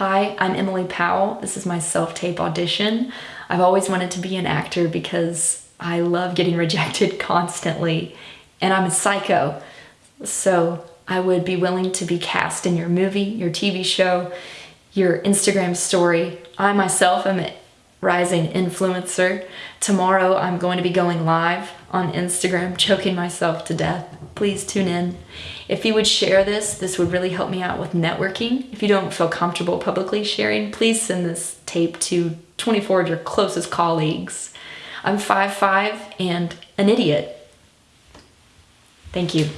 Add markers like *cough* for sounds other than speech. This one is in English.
Hi, I'm Emily Powell. This is my self-tape audition. I've always wanted to be an actor because I love getting *laughs* rejected constantly and I'm a psycho. So I would be willing to be cast in your movie, your TV show, your Instagram story. I myself am a rising influencer. Tomorrow I'm going to be going live on Instagram, choking myself to death. Please tune in. If you would share this, this would really help me out with networking. If you don't feel comfortable publicly sharing, please send this tape to 24 of your closest colleagues. I'm 5'5 and an idiot. Thank you.